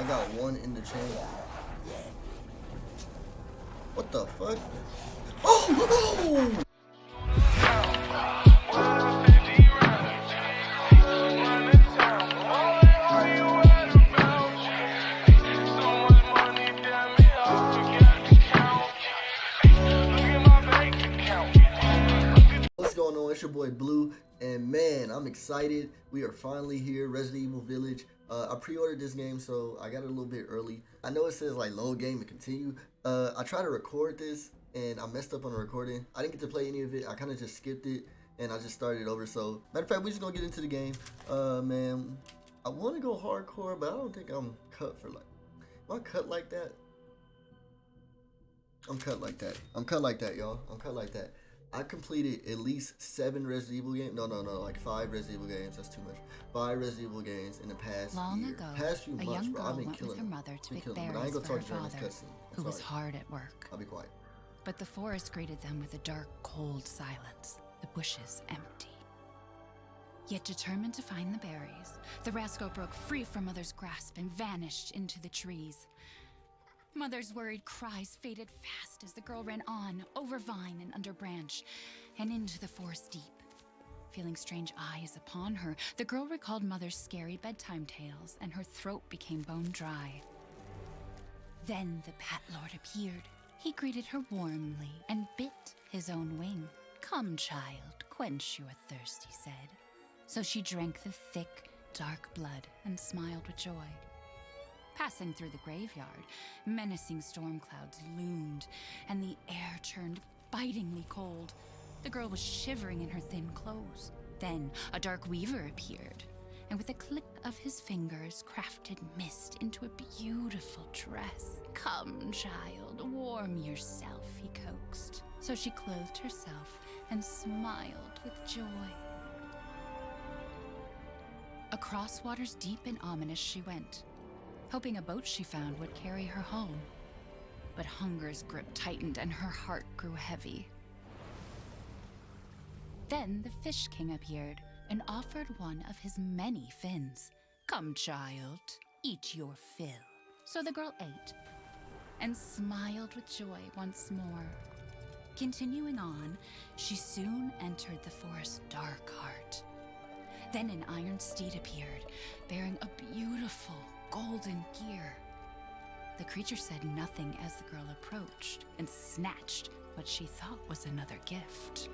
I got one in the chain. What the fuck? Oh! What's going on? It's your boy Blue, and man, I'm excited. We are finally here, Resident Evil Village. Uh, I pre-ordered this game, so I got it a little bit early. I know it says like load game and continue. Uh, I tried to record this, and I messed up on the recording. I didn't get to play any of it. I kind of just skipped it, and I just started over. So, matter of fact, we're just gonna get into the game. Uh, man, I want to go hardcore, but I don't think I'm cut for like. Am I cut like that? I'm cut like that. I'm cut like that, y'all. I'm cut like that. I completed at least seven Resident Evil games. No, no, no, like five Resident Evil games. That's too much. Five Resident Evil games in the past Long year. ago, past few a months, young bro. girl I've been went with killing her them. mother to pick killing. But I ain't berries gonna for talk her father, who was hard at work. I'll be quiet. But the forest greeted them with a dark, cold silence, the bushes empty. Yet determined to find the berries, the rascal broke free from Mother's grasp and vanished into the trees. Mother's worried cries faded fast as the girl ran on, over vine and under branch, and into the forest deep. Feeling strange eyes upon her, the girl recalled Mother's scary bedtime tales, and her throat became bone dry. Then the Bat Lord appeared. He greeted her warmly and bit his own wing. Come, child, quench your thirst, he said. So she drank the thick, dark blood and smiled with joy. Passing through the graveyard, menacing storm clouds loomed, and the air turned bitingly cold. The girl was shivering in her thin clothes. Then a dark weaver appeared, and with a click of his fingers, crafted mist into a beautiful dress. Come, child, warm yourself, he coaxed. So she clothed herself and smiled with joy. Across waters deep and ominous she went, hoping a boat she found would carry her home. But hunger's grip tightened and her heart grew heavy. Then the Fish King appeared and offered one of his many fins. Come, child, eat your fill. So the girl ate and smiled with joy once more. Continuing on, she soon entered the forest's dark heart. Then an iron steed appeared, bearing a beautiful golden gear. The creature said nothing as the girl approached and snatched what she thought was another gift.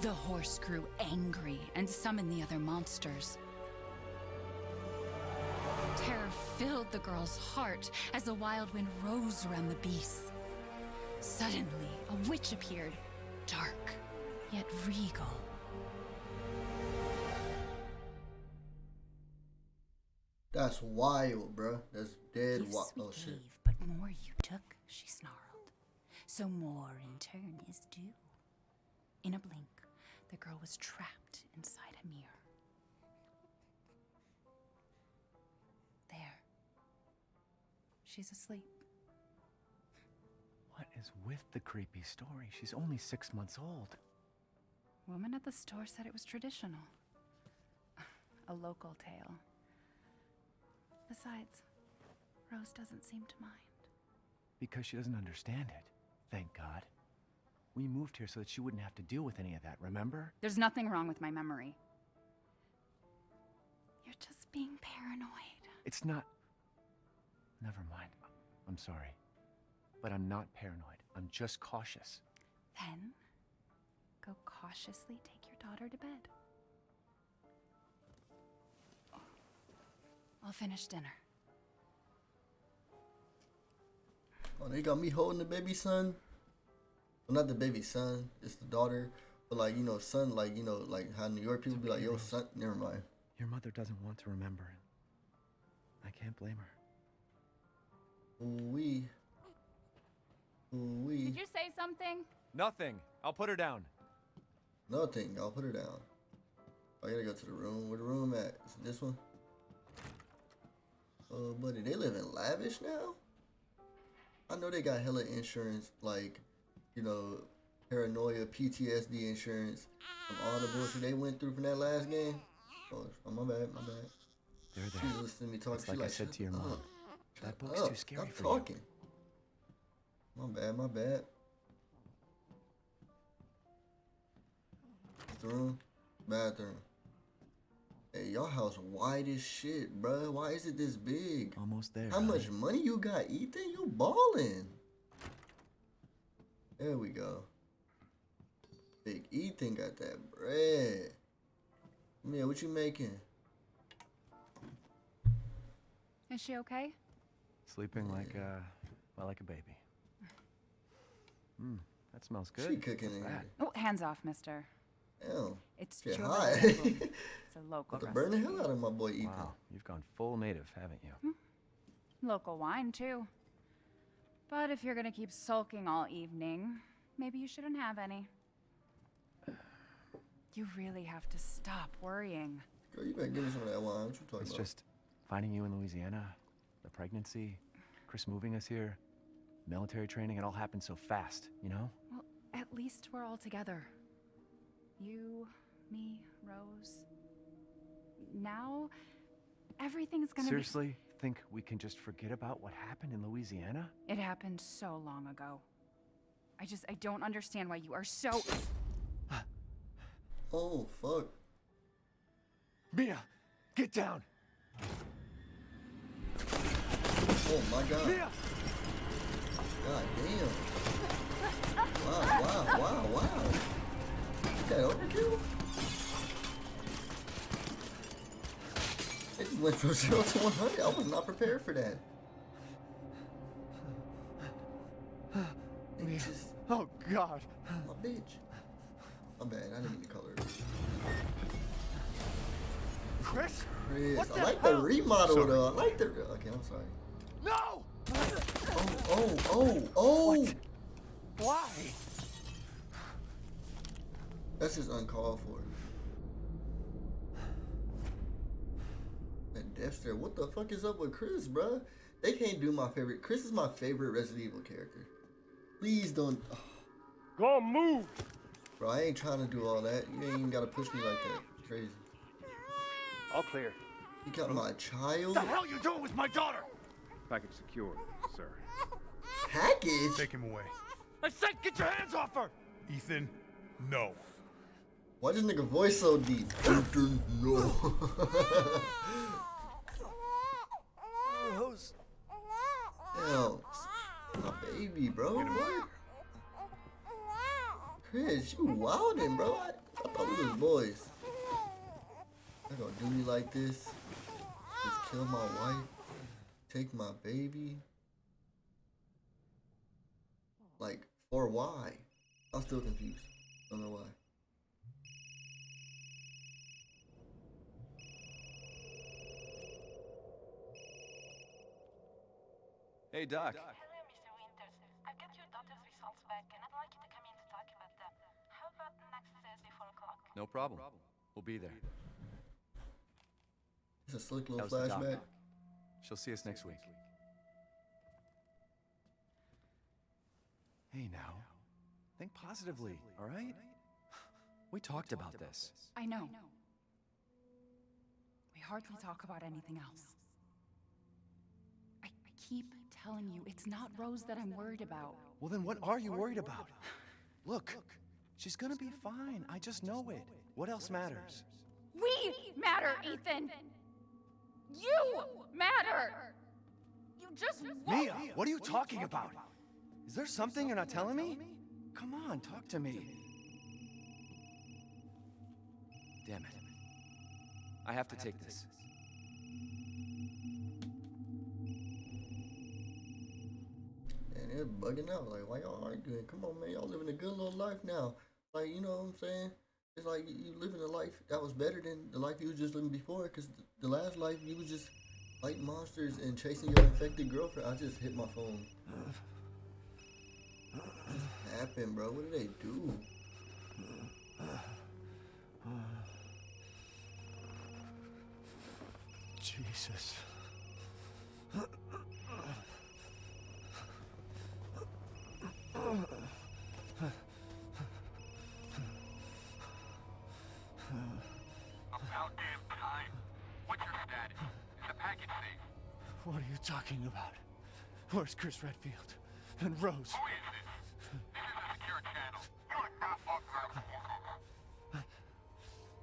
The horse grew angry and summoned the other monsters. Terror filled the girl's heart as the wild wind rose around the beasts. Suddenly, a witch appeared, dark yet regal. That's wild, bro. That's dead Gifts wild. we Oh shit. gave, but more you took, she snarled. So more in turn is due. In a blink, the girl was trapped inside a mirror. There. She's asleep. What is with the creepy story? She's only six months old. Woman at the store said it was traditional. A local tale. Besides, Rose doesn't seem to mind. Because she doesn't understand it. Thank God. We moved here so that she wouldn't have to deal with any of that, remember? There's nothing wrong with my memory. You're just being paranoid. It's not. Never mind. I'm sorry. But I'm not paranoid. I'm just cautious. Then, go cautiously take your daughter to bed. I'll finish dinner. Oh, they got me holding the baby son. Well, not the baby son. It's the daughter. But like you know, son. Like you know, like how New York people be like, "Yo, son." Never mind. Your mother doesn't want to remember it. I can't blame her. Ooh wee. Ooh wee. Did you say something? Nothing. I'll put her down. Nothing. I'll put her down. I gotta go to the room. Where the room at? Is it this one? Uh, oh, buddy, they live in lavish now. I know they got hella insurance, like, you know, paranoia, PTSD insurance from all the bullshit they went through from that last game. Oh, oh my bad, my bad. They're She's listening to me talk. It's She like I said to your mom. up, That book's up, too scary stop for talking. My bad, my bad. Bathroom, bathroom. Hey, y'all house wide as shit, bro. Why is it this big? Almost there. How honey. much money you got, Ethan? You ballin'. There we go. Big Ethan got that bread. Mia, what you making? Is she okay? Sleeping like uh, well, like a baby. Hmm, that smells good. She cooking What's in that? here. Oh, hands off, mister. Damn. It's Get churro hot. It's a local About to burn the hell out of my boy Ethan. Wow, you've gone full native, haven't you? Hmm. Local wine, too. But if you're gonna keep sulking all evening, maybe you shouldn't have any. You really have to stop worrying. Girl, you better give me some of that wine. What you talking It's about? just finding you in Louisiana, the pregnancy, Chris moving us here, military training. It all happened so fast, you know. Well, at least we're all together. You, me, Rose. Now, everything's gonna Seriously, think we can just forget about what happened in Louisiana? It happened so long ago. I just, I don't understand why you are so. Oh, fuck. Mia, get down. Oh, my God. Mia. God damn. Wow, wow, wow, wow. Is that overkill? It just went from 0 to 100. I was not prepared for that. It just, Oh God. my bitch. My bad, I didn't mean to color it. Chris. Chris, What I the like hell? the remodel Sorry. though. I like the. Okay, I'm sorry. No. Oh, oh, oh, oh! What? Why? That's just uncalled for. And Dexter, what the fuck is up with Chris, bruh? They can't do my favorite. Chris is my favorite Resident Evil character. Please don't. oh, Go move! bro, I ain't trying to do all that. You ain't even gotta push me like that. Crazy. All clear. You got my child What the hell you doing with my daughter? Package secure, sir. package. Take him away. I said, get your hands off her. Ethan, no. Why does nigga voice so deep? Ethan, no. Rose. Hell, my baby, bro. What? Chris, you wildin', bro. I, I thought we was boys. They gonna do me like this? Just kill my wife? Take my baby? Like, for why? I'm still confused. Don't know why. Hey, Doc. Hello, Mr. Winters. I've got your daughter's results back, and I'd like you to come in to talk about them. How about next Thursday, 4 o'clock? No problem. We'll be there. It's a slick That little was doc. flashback. She'll see us next week. Hey, now. Think positively, all right? We talked about this. I know. We hardly talk about anything else. I, I keep telling you, it's not Rose that I'm worried about. Well, then what are you worried about? Look, she's gonna be fine. I just know it. What else matters? We matter, Ethan! You matter! You just won't. Mia, what are you talking about? Is there something you're not telling me? Come on, talk to me. Damn it. I have to take this. They're bugging out. Like, why y'all arguing? Come on, man. Y'all living a good little life now. Like, you know what I'm saying? It's like you you living a life that was better than the life you was just living before. Because the last life, you was just fighting monsters and chasing your infected girlfriend. I just hit my phone. What happened, bro? What did they do? Jesus. Where's Chris Redfield? And Rose? Who is this? This is a secure channel. You are not authorized to walk over.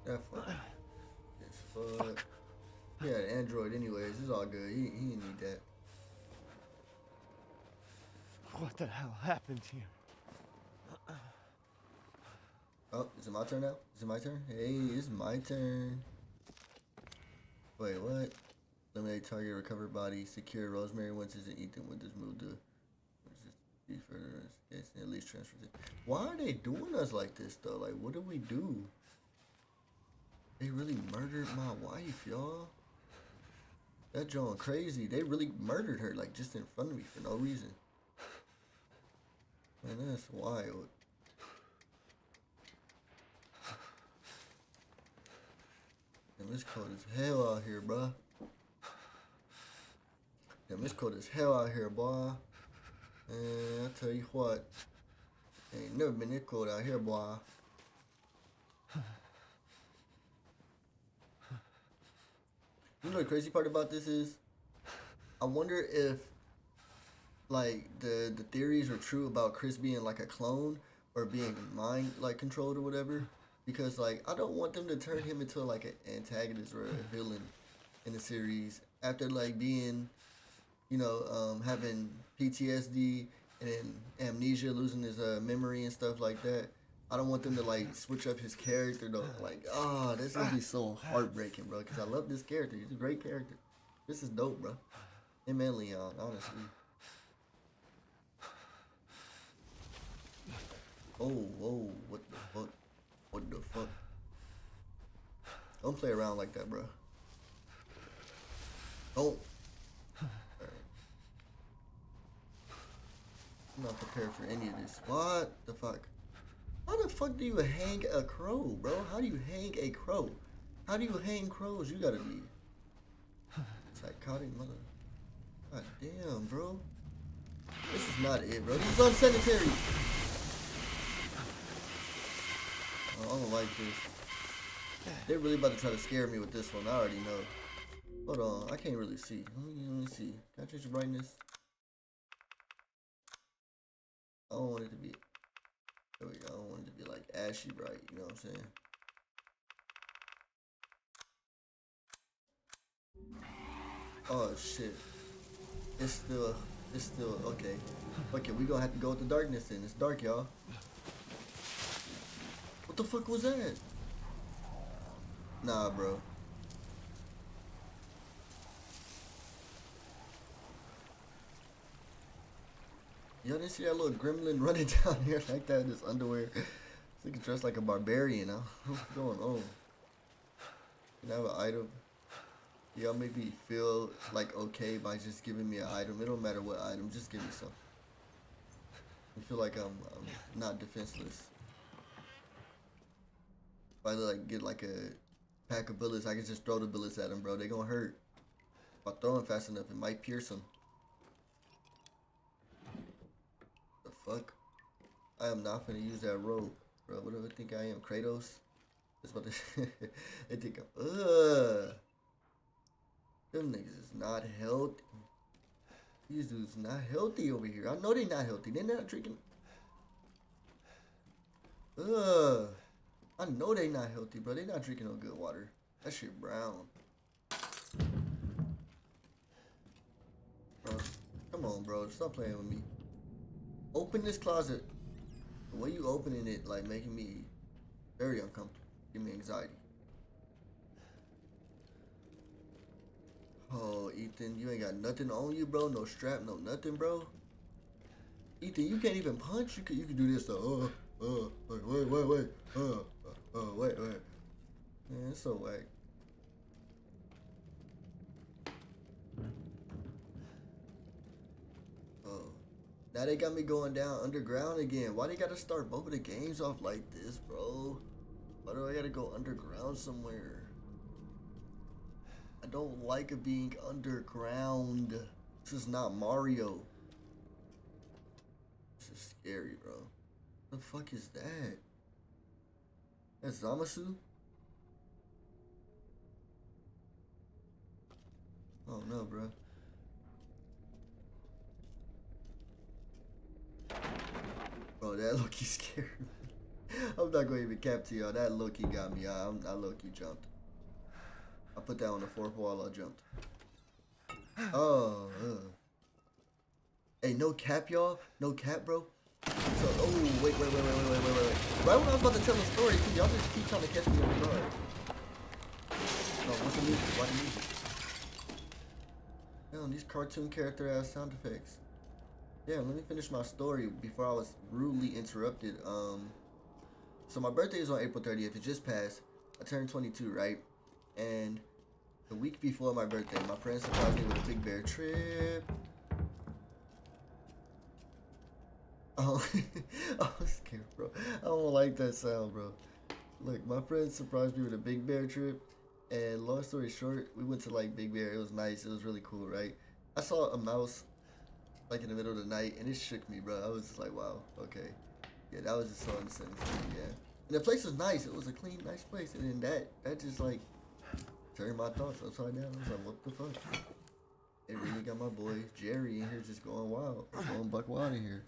That fuck. It's fuck. He had an Android anyways. It's all good. He, he didn't need that. What the hell happened here? Oh, is it my turn now? Is it my turn? Hey, it's my turn. Wait, what? Eliminate target, recover body, secure Rosemary Winters and Ethan Winters move to be further at least transfer it. Why are they doing us like this though? Like, what did we do? They really murdered my wife, y'all. That John crazy. They really murdered her, like just in front of me for no reason. Man, that's wild. Damn, it's cold as hell out here, bruh. Damn, it's cold as hell out here, boy. And I tell you what, ain't never been this cold out here, boy. You know the crazy part about this is, I wonder if, like the the theories are true about Chris being like a clone or being mind like controlled or whatever. Because like I don't want them to turn him into like an antagonist or a villain in the series after like being, you know, um, having PTSD and amnesia, losing his uh, memory and stuff like that. I don't want them to like switch up his character though. Like, oh, this gonna be so heartbreaking, bro. Cause I love this character. He's a great character. This is dope, bro. Him and Leon, honestly. Oh, whoa, what the fuck? What the fuck? Don't play around like that, bro. Don't. I'm not prepared for any of this. What the fuck? How the fuck do you hang a crow, bro? How do you hang a crow? How do you hang crows? You gotta be psychotic mother. God damn, bro. This is not it, bro. This is unsanitary. Oh, I don't like this. They're really about to try to scare me with this one. I already know. Hold on, I can't really see. Let me, let me see. Can I change the brightness? I don't want it to be. There we go. I don't want it to be like ashy bright. You know what I'm saying? Oh shit. It's still. It's still okay. Okay, we gonna have to go with the darkness then. It's dark, y'all. What the fuck was that? Nah, bro. Y'all didn't see that little gremlin running down here like that in his underwear? He's dressed like a barbarian now. What's going on? Can I have an item? Y'all make me feel like okay by just giving me an item. It don't matter what item, just give me some. I feel like I'm, I'm not defenseless. If I like get like a pack of bullets, I can just throw the bullets at them, bro. They gonna hurt. If I throw them fast enough, it might pierce them. The fuck? I am not gonna use that rope, bro. What do I think I am? Kratos? It's about to they think I'm. Ugh. Them niggas is not healthy. These dudes not healthy over here. I know they not healthy. They're not drinking. Ugh. I know they not healthy, bro. They not drinking no good water. That shit brown. Bro, come on, bro. Stop playing with me. Open this closet. The way you opening it, like, making me very uncomfortable. Give me anxiety. Oh, Ethan, you ain't got nothing on you, bro. No strap, no nothing, bro. Ethan, you can't even punch. You can, you can do this though. Uh, uh, wait, wait, wait, wait. Uh, uh wait, wait. Man, it's so whack. Oh, now they got me going down underground again. Why do they gotta start of the games off like this, bro? Why do I gotta go underground somewhere? I don't like being underground. This is not Mario. This is scary, bro. What the fuck is that? That's Zamasu? Oh no, bro. Bro, that lowkey scared me. I'm not gonna even cap to y'all. That lowkey got me. I, I lowkey jumped. I put that on the fourth wall. I jumped. Oh. Uh. Hey, no cap, y'all. No cap, bro. So, oh, wait, wait, wait, wait, wait, wait, wait, wait. Right when I was about to tell the story, too, y'all just keep trying to catch me off guard. Oh, what's the music? Why the music? Damn, these cartoon character ass sound effects. Yeah, let me finish my story before I was rudely interrupted. Um, so my birthday is on April 30th. It just passed. I turned 22, right? And the week before my birthday, my friend surprised me with a Big Bear trip. Oh, I'm scared, bro. I don't like that sound, bro. Look, my friend surprised me with a Big Bear trip. And long story short, we went to like Big Bear. It was nice. It was really cool, right? I saw a mouse like in the middle of the night, and it shook me, bro. I was just like, wow, okay. Yeah, that was just so unsettling me, yeah. And the place was nice. It was a clean, nice place. And then that, that just like turned my thoughts upside down. I was like, what the fuck? It really got my boy Jerry in here just going wild. Going buck wild in here.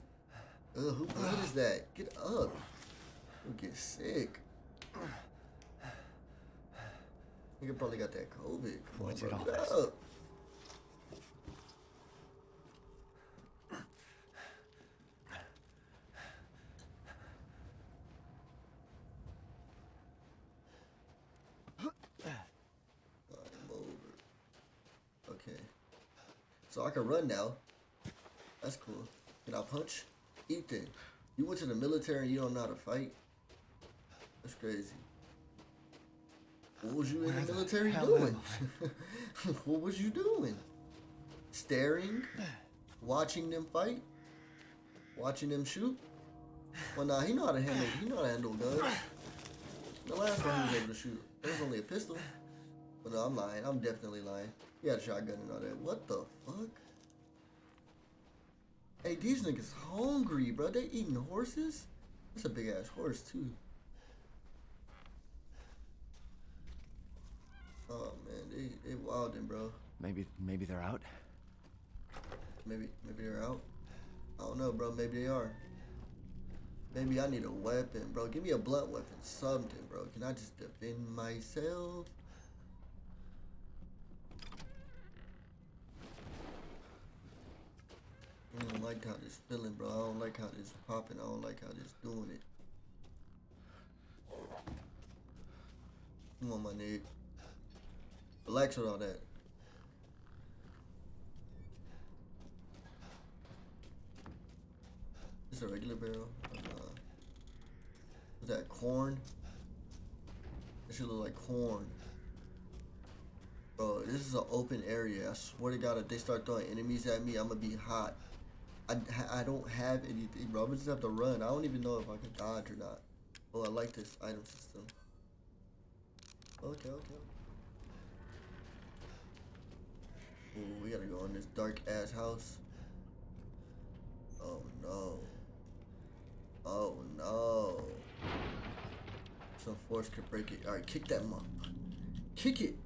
Ugh, who, what is that? Get up. You'll get sick. Nigga probably got that COVID. Come on, bro. Get up. I'm over. Okay. So I can run now. That's cool. Can I punch? Ethan, you went to the military and you don't know how to fight? That's crazy. What was you in Where the the military doing? what was you doing? Staring? Watching them fight? Watching them shoot? Well, nah, he know how to handle. He know how to handle guns. The last one he was able to shoot, it was only a pistol. But no, I'm lying. I'm definitely lying. He had a shotgun and all that. What the fuck? Hey, these niggas hungry, bro. They eating horses? That's a big ass horse too. Oh man, they they wildin', bro. Maybe, maybe they're out. Maybe maybe they're out. I don't know, bro. Maybe they are. Maybe I need a weapon, bro. Give me a blunt weapon, something, bro. Can I just defend myself? I don't like how this feeling, bro. I don't like how this popping. I don't like how this doing it. Come on, my nigga. Relax with all that. This a regular barrel? Uh, was that corn? That should look like corn. Bro, this is an open area. I swear to God, if they start throwing enemies at me, I'm gonna be hot. I, I don't have anything, bro. I'm just have to run. I don't even know if I can dodge or not. Oh, I like this item system. Okay, okay. Ooh, we gotta go in this dark ass house. Oh no. Oh no. Some force could break it. Alright, kick that mother. Kick it.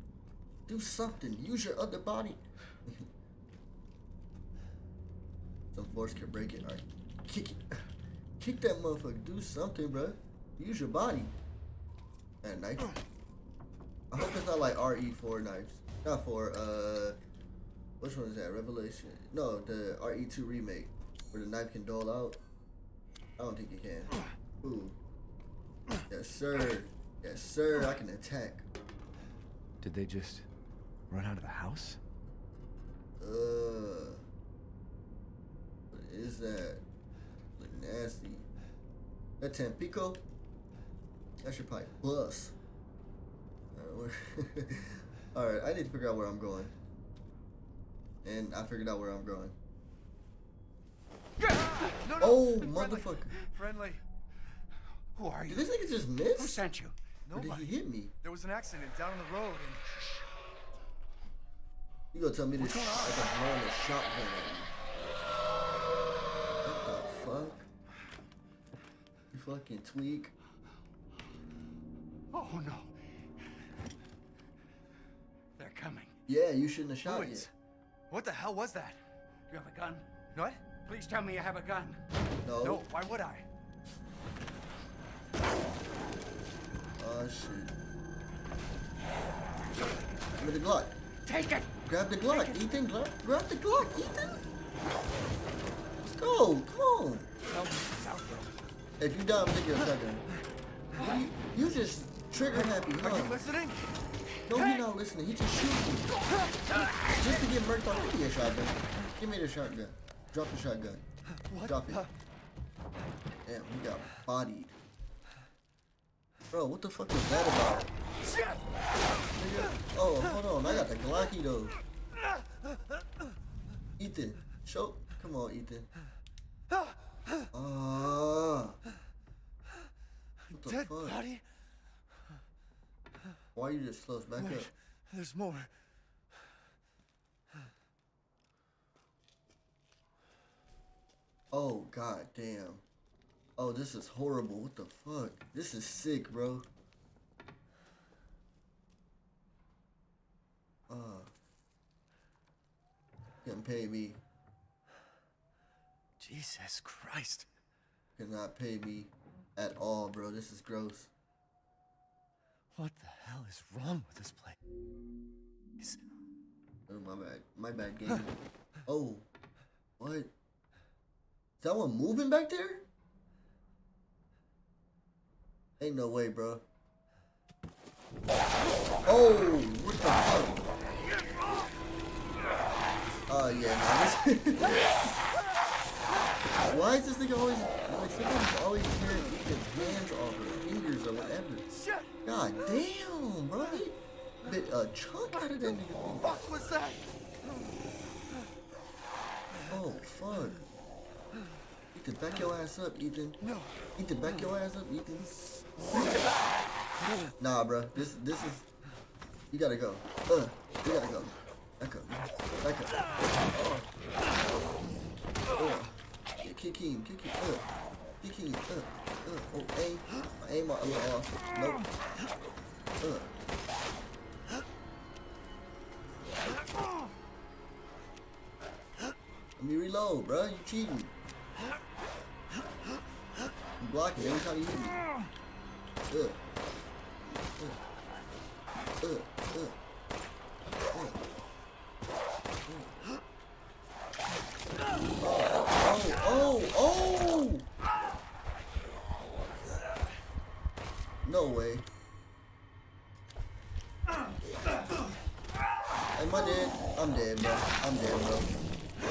Do something. Use your other body. Some force could break it. Alright. Kick it. Kick that motherfucker. Do something, bro. Use your body. That knife. I hope it's not like RE4 knives. Not for, uh, which one is that? Revelation? No, the RE2 remake, where the knife can dole out. I don't think it can. Ooh. Yes, sir. Yes, sir. I can attack. Did they just run out of the house? Uh. Is that? Look nasty. That Tampico? That should probably bust. Alright, I need to figure out where I'm going. And I figured out where I'm going. No, no, Oh, friendly, motherfucker. Friendly. Who are you? Did this nigga just miss? Who sent you? Or did Nobody. he hit me? There was an accident down on the road and You gonna tell me this What's going on? like a shotgun fucking tweak. Oh no. They're coming. Yeah, you shouldn't have shot yet. What the hell was that? Do You have a gun? What? Please tell me you have a gun. No. No, why would I? Oh shit. Give me the Glock. Take it! Grab the Glock, Ethan. Grab, grab the Glock, Ethan. Let's go. Come on. Tell If you die, I'm taking your shotgun. You, you just trigger happy, Are you huh? listening? No, he's not listening. He just shooting. Just to get murked off. Give me a shotgun. Give me the shotgun. Drop the shotgun. What? Drop it. Damn, he got bodied. Bro, what the fuck was that about? Nigga. Oh, hold on. I got the Glocky though. Ethan, show. Come on, Ethan. What the Dead fuck? body? Why you just close back up? There's more. Oh god damn. Oh, this is horrible. What the fuck? This is sick, bro. Uh. Couldn't pay me. Jesus Christ. Could not pay me at all, bro. This is gross. What the hell is wrong with this place? Oh, my bad. My bad game. oh. What? Is that one moving back there? Ain't no way, bro. Oh, what the fuck? Oh, yeah, this Why is this nigga always, like, somebody's always tearing Ethan's hands off or fingers or whatever? God damn, bro. He bit a chunk out of that nigga. What was that? Oh, fuck. Ethan, back your ass up, Ethan. No. Ethan, back your ass up, Ethan. Nah, bro. This, this is. You gotta go. Uh, you gotta go. Back up. Back up. Oh. Kick him. Kick him. Uh. Kick him. Uh. Uh. Oh, aim. Aim a little off. Nope. Uh. Let me reload, bro. You cheating. You blocking every time you hit me. Ugh. Ugh. Ugh. Ugh. Oh, oh, oh! No way. Am I dead? I'm dead, bro. I'm dead, bro.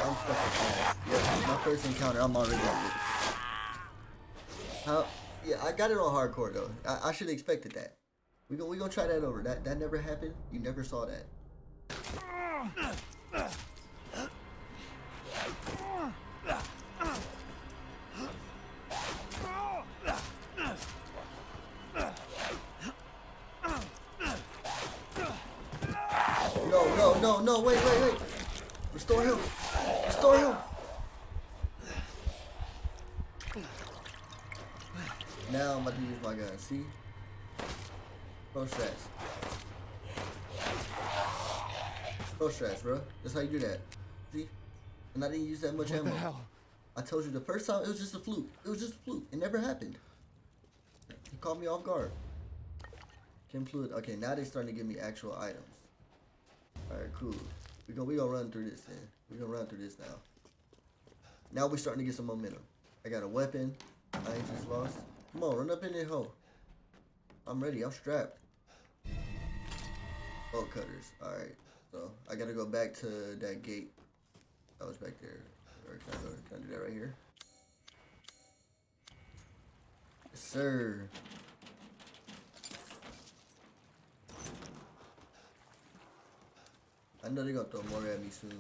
I'm fucking ass. Yeah, my first encounter, I'm already dead. How? Yeah, I got it on hardcore though. I, I should have expected that. We gonna we gonna try that over. That that never happened. You never saw that. Pro strats, bro. That's how you do that. See? And I didn't use that much What ammo. the hell? I told you the first time it was just a fluke. It was just a fluke. It never happened. He caught me off guard. Chem fluid. Okay, now they're starting to give me actual items. Alright, cool. We gonna we gonna run through this then. We gonna run through this now. Now we're starting to get some momentum. I got a weapon. I ain't just lost. Come on, run up in there, hoe. I'm ready. I'm strapped. Bolt cutters. Alright. So I gotta go back to that gate. That was back there. Or can I go? Can I do that right here? Yes, sir. I know they're gonna throw more at me soon.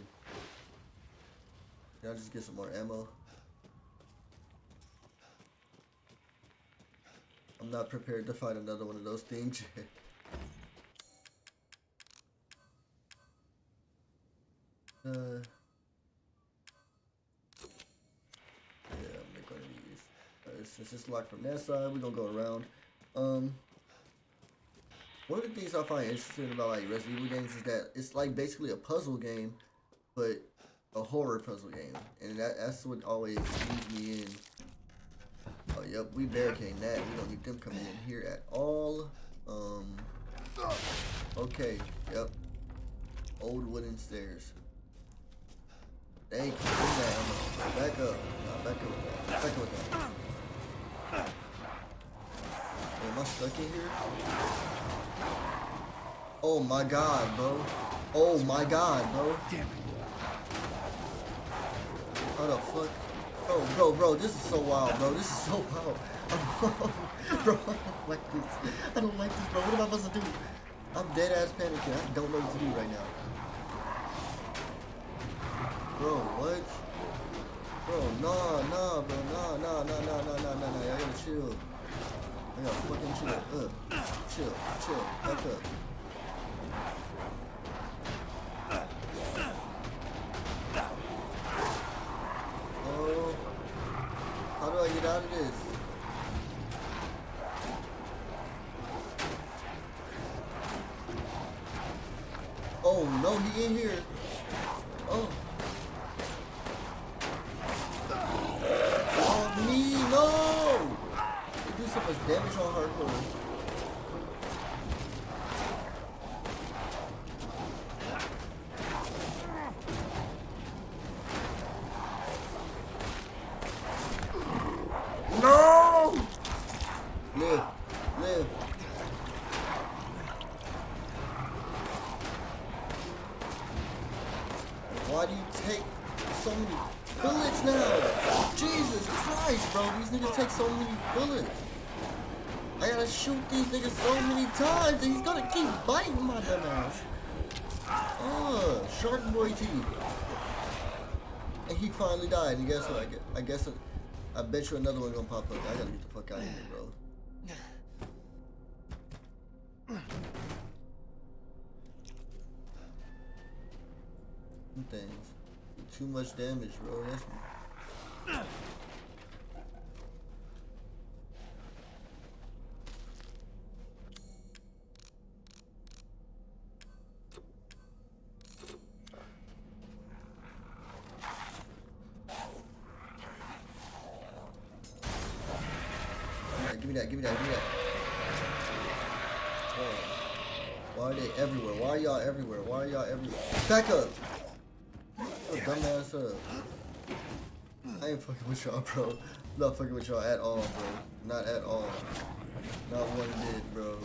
Can I just get some more ammo? I'm not prepared to fight another one of those things Uh, yeah, make one of these. Alright, since it's locked from that side, we're gonna go around. Um, One of the things I find interesting about like Resident Evil games is that it's like basically a puzzle game, but a horror puzzle game, and that, that's what always leads me in. Oh, yep, we barricade that. We don't need them coming in here at all. Um, okay, yep. Old wooden stairs. Thank you. Bring that ammo. Back up. Nah, back up with that. Back up with that. Am I stuck in here? Oh my god, bro. Oh my god, bro. Damn it. How the fuck? Bro, bro, bro, this is so wild, bro. This is so wild. bro, I don't like this. I don't like this, bro. What am I supposed to do? I'm dead ass panicking. I don't know what to do right now. Bro, what? Bro, nah, nah, bro, nah, nah, nah, nah, nah, nah, nah, nah. I gotta chill. I gotta fucking chill. Uh, chill, chill, back up. Oh, how do I get out of this? Oh no, he in here. Oh. Oh me, no! They do so much damage on hardcore. No! Live, live. Why do you take so many bullets now? Jesus Christ, bro. These niggas take so many bullets. I gotta shoot these niggas so many times and he's gonna keep biting my dumb ass. Oh, Shark Boy teeth. And he finally died. And guess what? I guess, I guess I bet you another one gonna pop up. I gotta get the fuck out of here, bro. Things. Too much damage, bro. That's Give me that, give me that, give me that. Bro, Why are they everywhere? Why are y'all everywhere? Why are y'all everywhere? Back up! Shut your dumbass up. I ain't fucking with y'all, bro. Not fucking with y'all at all, bro. Not at all. Not one bit. Bro.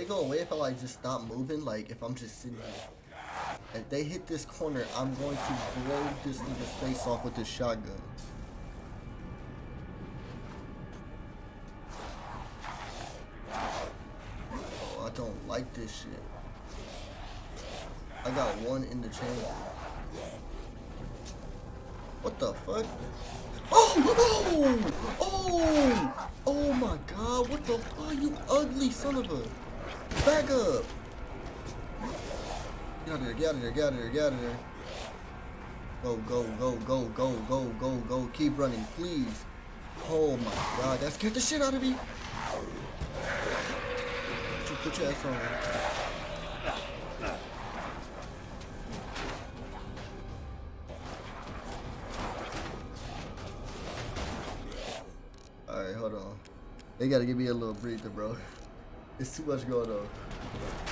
They go away if I like just stop moving? Like if I'm just sitting here. If they hit this corner, I'm going to blow this nigga's face off with this shotgun. Oh, I don't like this shit. I got one in the chamber. What the fuck? Oh! Oh! Oh! Oh my god, what the fuck? You ugly son of a... Back up! Get out of there, get out of there, get out of there, get out of there. Go, go, go, go, go, go, go, go. Keep running, please. Oh my god, that scared the shit out of me. Put your, put your ass on. Alright, hold on. They gotta give me a little breather, bro. It's too much going on.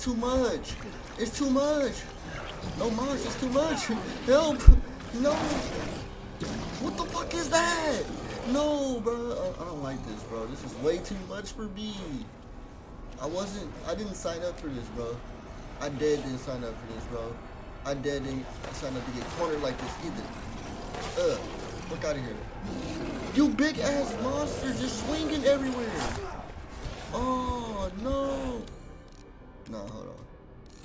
It's too much. It's too much. No, Mars, it's too much. Help! No. What the fuck is that? No, bro. I, don't like this, bro. This is way too much for me. I wasn't. I didn't sign up for this, bro. I dead didn't sign up for this, bro. I dead didn't sign up to get cornered like this either. Ugh. Fuck out of here. You big ass monster just swinging everywhere. Oh no. No, hold on.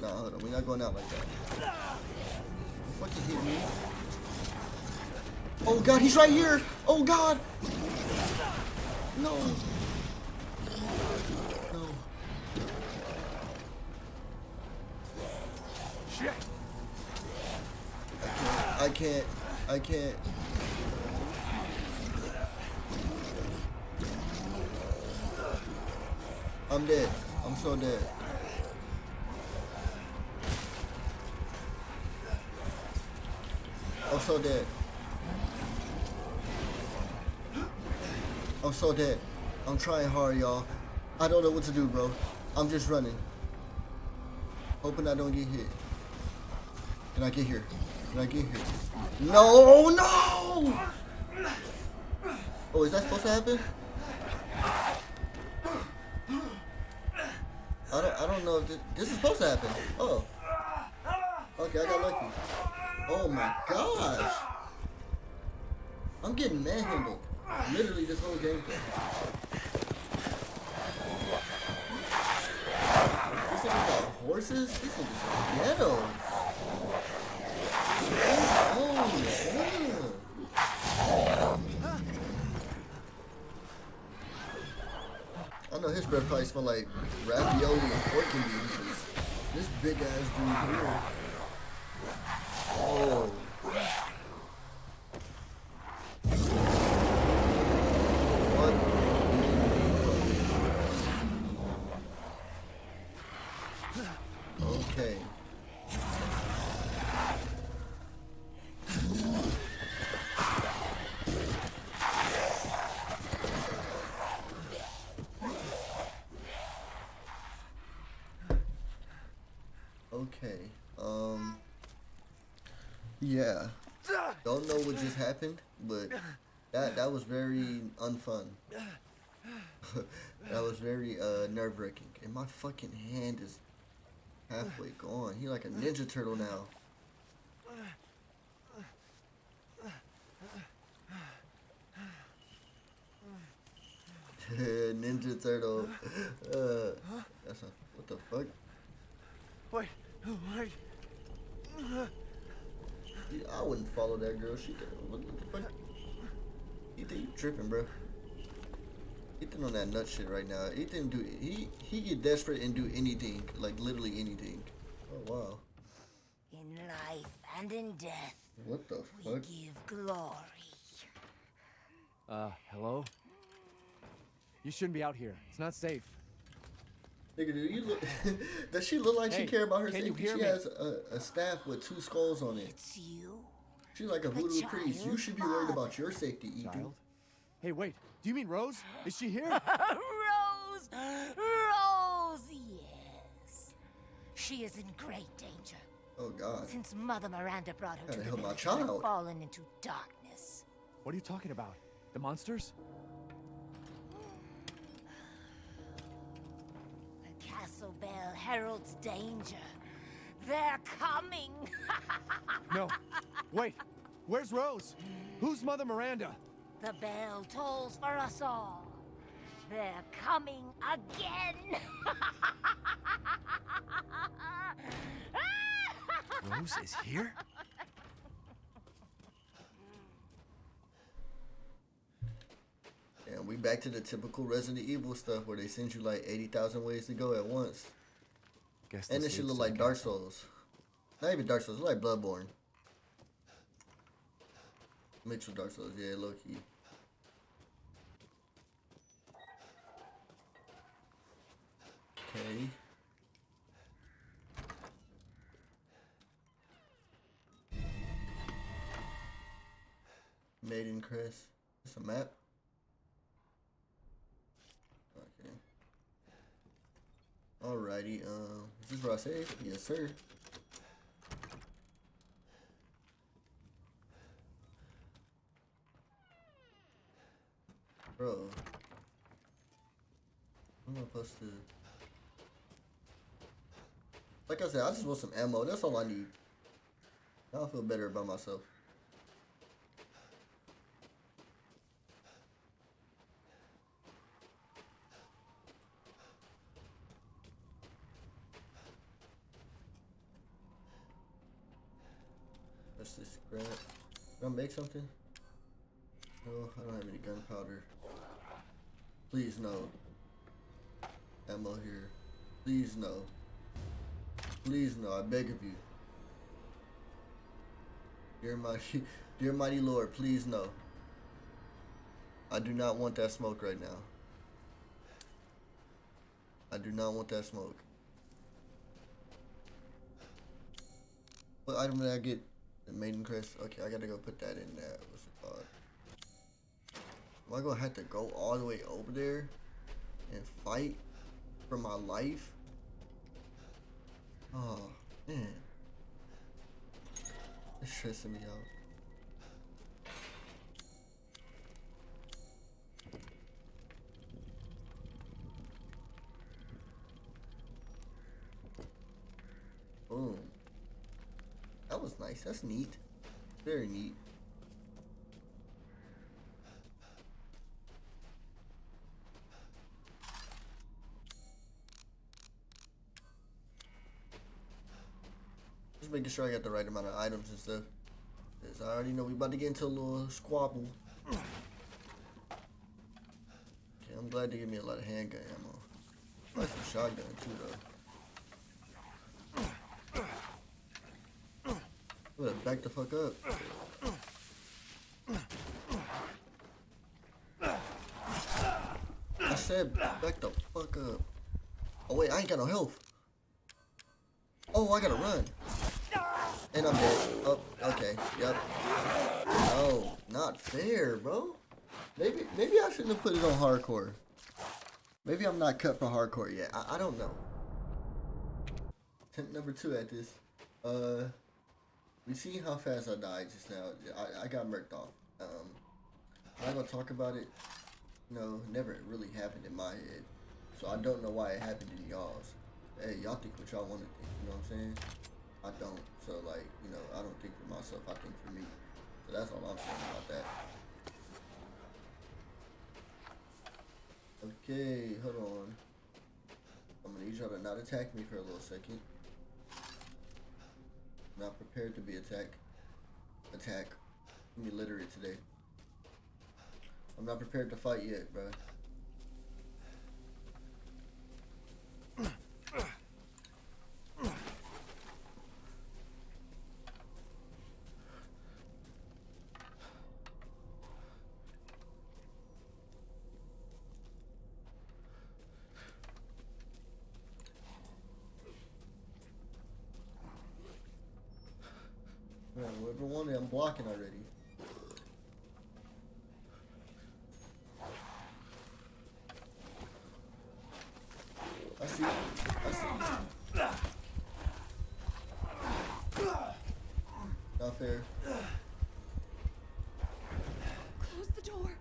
No, hold on. We're not going out like that. Fucking hit me. Oh god, he's right here. Oh god. No. No. Shit! I can't. I can't. I'm dead. I'm so dead. I'm so dead. I'm so dead. I'm trying hard, y'all. I don't know what to do, bro. I'm just running. Hoping I don't get hit. Can I get here? Can I get here? No, no! Oh, is that supposed to happen? I don't, I don't know if this, this is supposed to happen. Oh. Okay, I got lucky. Oh my gosh. I'm getting manhandled. Literally this whole game. This nigga got horses? This nigga's ghetto. Oh, damn. I know his breath probably smell like ravioli and pork and beans. This big ass dude here. Oh. What? Okay. Okay. Um. Yeah. Don't know what just happened, but that that was very unfun. that was very uh, nerve wracking, and my fucking hand is halfway gone. He like a ninja turtle now. ninja turtle. Uh, that's a, what the fuck? Wait, wait. Yeah, I wouldn't follow that girl. She did. What the fuck? Ethan, you tripping, bro? Ethan on that nut shit right now. Ethan do he he get desperate and do anything, like literally anything. Oh wow. In life and in death, What the we fuck? give glory. Uh, hello? You shouldn't be out here. It's not safe. Nigga, do you look? does she look like she care about her safety? She me? has a, a staff with two skulls on it. It's you, She's like a The voodoo priest. You should be worried about your safety, Ethan. Child? Hey, wait. Do you mean Rose? Is she here? Rose. Rose, yes. She is in great danger Oh God. since Mother Miranda brought her Gotta to the help village and child. fallen into darkness. what are you talking about? The monsters? The castle bell heralds danger. They're coming. No. Wait. Where's Rose? Who's Mother Miranda? The bell tolls for us all. They're coming again. Rose is here? And we back to the typical Resident Evil stuff where they send you like 80,000 ways to go at once. Guess And this should look like Dark. Souls. Not even Dark Souls, it's like Bloodborne. Mixed with Dark Souls, yeah, low key. Save? Yes, sir. Bro. What am I supposed to... Like I said, I just want some ammo. That's all I need. Now I feel better about myself. What's this scrap? Can I make something? No, I don't have any gunpowder. Please no. Ammo here. Please no. Please no, I beg of you. Dear mighty, dear mighty Lord, please no. I do not want that smoke right now. I do not want that smoke. What item did I get? The maiden crest. Okay, I gotta go put that in there. What's it called? Am I gonna have to go all the way over there and fight for my life? Oh man, it's stressing me out. Boom. That was nice. That's neat. Very neat. Just making sure I got the right amount of items and stuff. Cause I already know we about to get into a little squabble. Okay, I'm glad they gave me a lot of handgun ammo. Like some shotgun too though. Better back the fuck up. I said back the fuck up. Oh wait, I ain't got no health. Oh, I gotta run. And I'm dead. Oh, okay. Yep. No, not fair, bro. Maybe maybe I shouldn't have put it on hardcore. Maybe I'm not cut for hardcore yet. I, I don't know. Attempt number two at this. Uh, we see how fast I died just now. I, I got murked off. Um, I'm not gonna talk about it. No, never really happened in my head. So I don't know why it happened in y'all's. Hey, y'all think what y'all want to think. You know what I'm saying? I don't. So like, you know, I don't think for myself. I think for me. So that's all I'm saying about that. Okay, hold on. I'm gonna need y'all to not attack me for a little second. Not prepared to be attacked. Attack. I'm illiterate today. I'm not prepared to fight yet, bro. Man, whoever won it, I'm blocking already. I see. I see. Not fair. Close the door.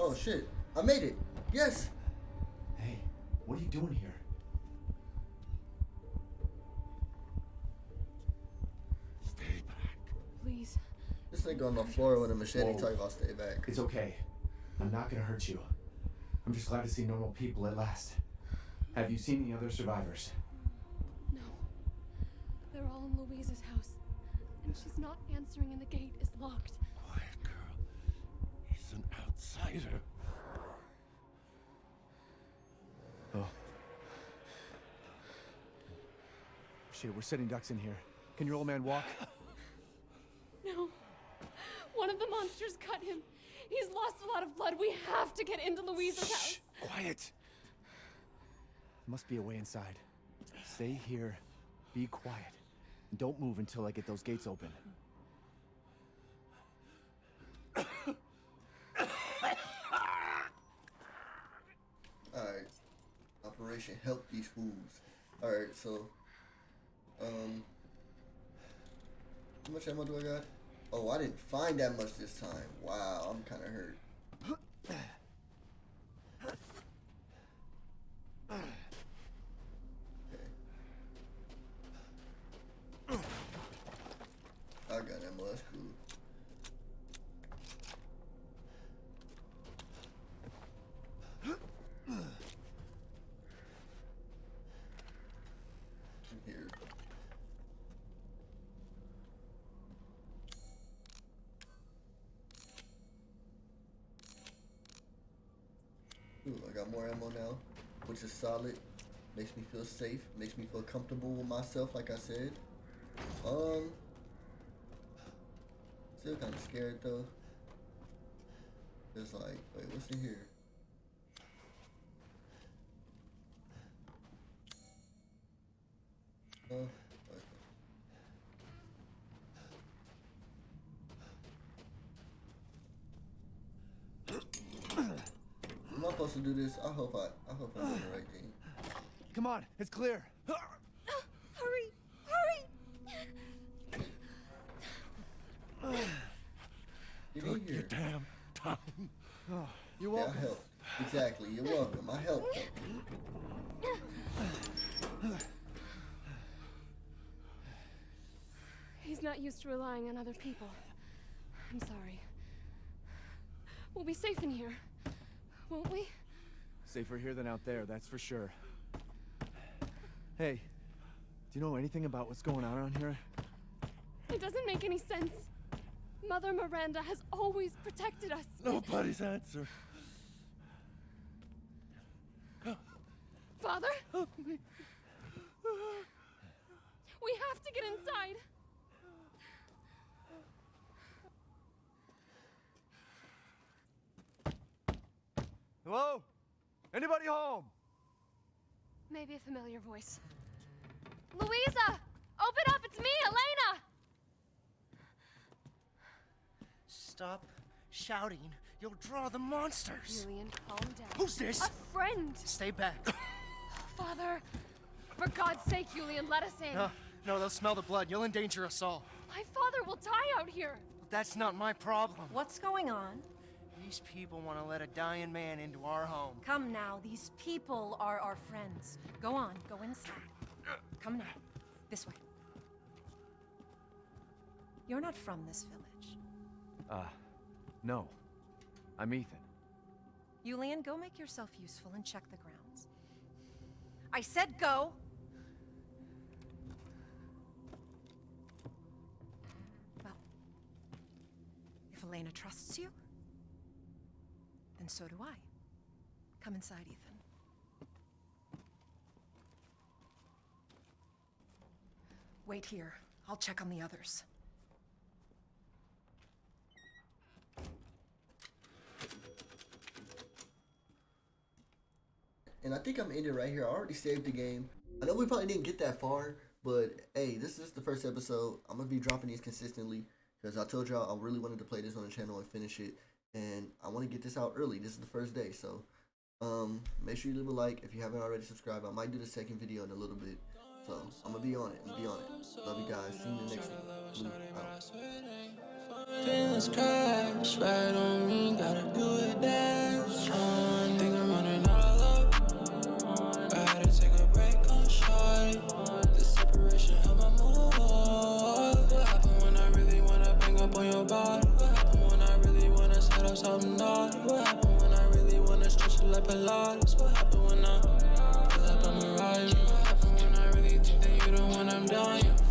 Oh shit! I made it. Yes. Hey, what are you doing here? Stay back. Please. This nigga on the floor with a machete Whoa. talking about stay back. It's okay. I'm not gonna hurt you. I'm just glad to see normal people at last. Have you seen the other survivors? No. They're all in Luiza's house. And she's not answering and the gate is locked. Quiet girl. He's an outsider. Oh. Shit, we're setting ducks in here. Can your old man walk? No. One of the monsters cut him. He's lost a lot of blood. We have to get into Luiza's house. Quiet. Must be a way inside. Stay here. Be quiet. And don't move until I get those gates open. Alright. Operation Help These Fools. Alright, so... Um... How much ammo do I got? Oh, I didn't find that much this time. Wow, I'm kind of hurt. Got more ammo now, which is solid. Makes me feel safe. Makes me feel comfortable with myself, like I said. Um, still kind of scared though. It's like, wait, what's in here? Oh, okay. Am I supposed to do this? I hope I, I hope I'm doing the right thing. Come on, it's clear. Uh, hurry! Hurry! Get in here. Damn time. Oh, you Yeah, I welcome. helped. Exactly. You're welcome. I helped. though. He's not used to relying on other people. I'm sorry. We'll be safe in here, won't we? Safer here than out there, that's for sure. Hey, do you know anything about what's going on around here? It doesn't make any sense. Mother Miranda has always protected us. Nobody's answer. Father? Help me. We have to get inside. Hello? Anybody home? Maybe a familiar voice. Luiza! Open up! It's me, Elena! Stop shouting. You'll draw the monsters. Julian, calm down. Who's this? A friend! Stay back. Father! For God's sake, Julian, let us in. No, no, they'll smell the blood. You'll endanger us all. My father will die out here. That's not my problem. What's going on? These people want to let a dying man into our home. Come now, these people are our friends. Go on, go inside. Come now, this way. You're not from this village. Uh, no. I'm Ethan. Yulian, go make yourself useful and check the grounds. I said go! Well, if Elena trusts you, then so do I. Come inside, Ethan. Wait here. I'll check on the others. And I think I'm ending right here. I already saved the game. I know we probably didn't get that far, but hey, this is the first episode. I'm gonna be dropping these consistently because I told y'all I really wanted to play this on the channel and finish it, and I want to get this out early. This is the first day, so um, make sure you leave a like if you haven't already subscribed. I might do the second video in a little bit, so I'm gonna be on it. I'm gonna be on it. Love you guys. See you in the next one. Out. I'm What happened when I really wanna stretch it like a Pilates? What happened when I feel like I'm arriving? What happened when I really think that you the one I'm dying?